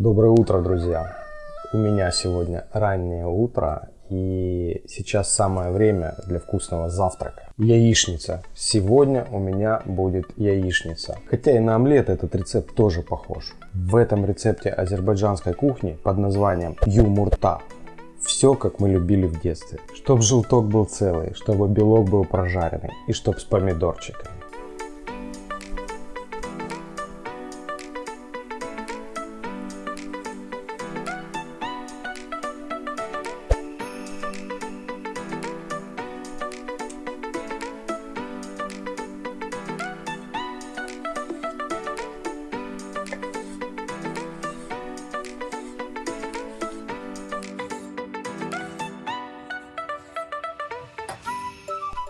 Доброе утро, друзья! У меня сегодня раннее утро и сейчас самое время для вкусного завтрака. Яичница. Сегодня у меня будет яичница. Хотя и на омлет этот рецепт тоже похож. В этом рецепте азербайджанской кухни под названием юмурта все, как мы любили в детстве. Чтоб желток был целый, чтобы белок был прожаренный и чтоб с помидорчиками.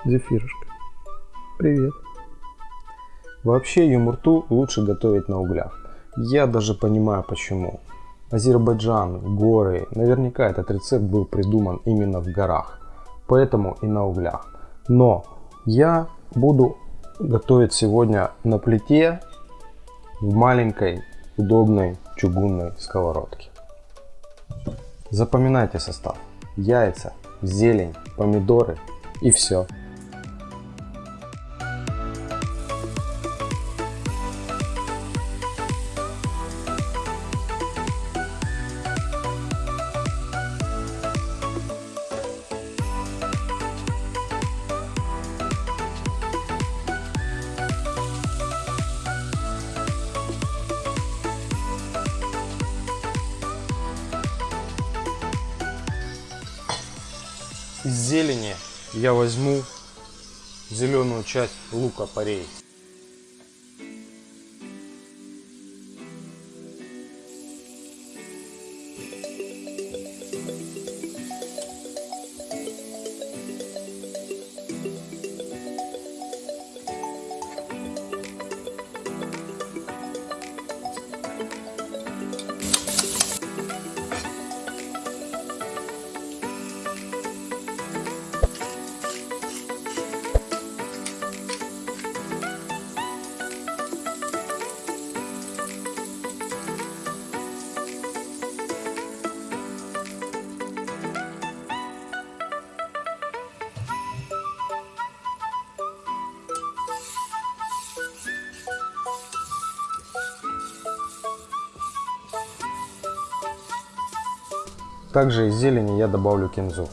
Зефирушка. Привет. Вообще юмурту лучше готовить на углях. Я даже понимаю почему. Азербайджан, горы, наверняка этот рецепт был придуман именно в горах. Поэтому и на углях. Но я буду готовить сегодня на плите в маленькой удобной чугунной сковородке. Запоминайте состав. Яйца, зелень, помидоры и все. Из зелени я возьму зеленую часть лука порей. Также из зелени я добавлю кинзу.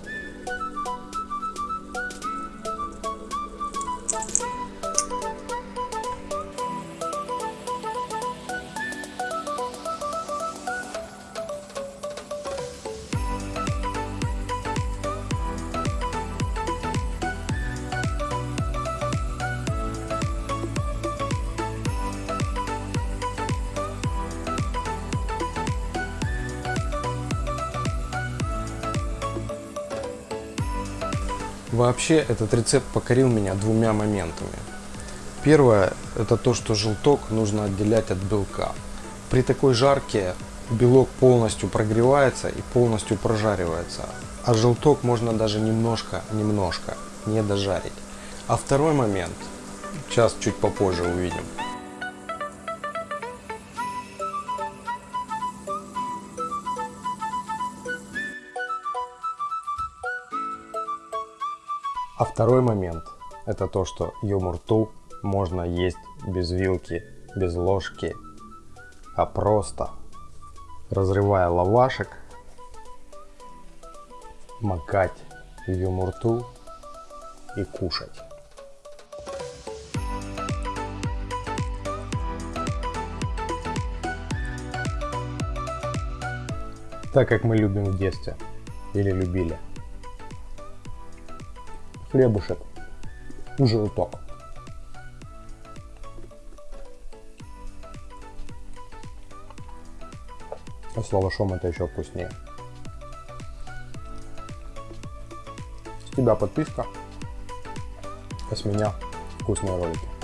Вообще этот рецепт покорил меня двумя моментами. Первое это то, что желток нужно отделять от белка. При такой жарке белок полностью прогревается и полностью прожаривается, а желток можно даже немножко-немножко не дожарить. А второй момент, сейчас чуть попозже увидим. А второй момент – это то, что юмурту можно есть без вилки, без ложки, а просто разрывая лавашек, макать в юмурту и кушать. Так как мы любим в детстве или любили хлебушек, желток. А с лавашом это еще вкуснее. С тебя подписка, а с меня вкусные ролики.